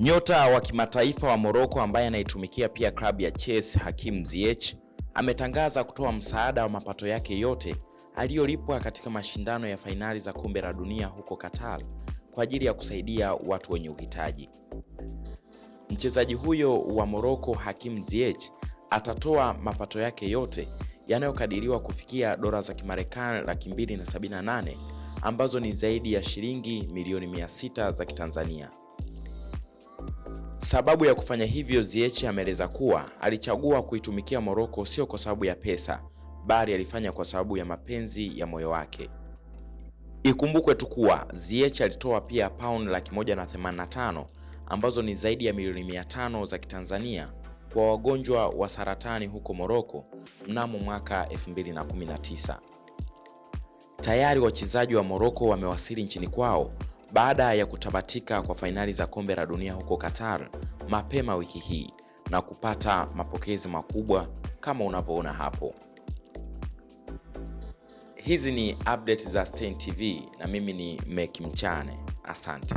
Nyota wa kimataifa wa Morocco ambaye anaitumikia pia klabu ya Chelsea Hakim Ziyech ametangaza kutoa msaada wa mapato yake yote aliyolipwa katika mashindano ya fainali za kombe la dunia huko Qatar kwa ajili ya kusaidia watu wenye uhitaji. Mchezaji huyo wa Morocco Hakim Ziyech atatoa mapato yake yote yanayokadiriwa kufikia dola za Kimarekani laki mbili na sabini na nane ambazo ni zaidi ya shilingi milioni mia sita za Kitanzania. Sababu ya kufanya hivyo, Ziyech ameeleza kuwa alichagua kuitumikia Morocco sio kwa sababu ya pesa, bali alifanya kwa sababu ya mapenzi ya moyo wake. Ikumbukwe tu kuwa Ziyech alitoa pia pound laki moja na themanini na tano ambazo ni zaidi ya milioni mia tano za Kitanzania kwa wagonjwa wa saratani huko Morocco mnamo mwaka 2019. Tayari wachezaji wa Morocco wamewasili nchini kwao baada ya kutamatika kwa fainali za kombe la dunia huko Qatar mapema wiki hii na kupata mapokezi makubwa kama unavyoona hapo. Hizi ni update za Stein TV na mimi ni Meki Mchane. Asante.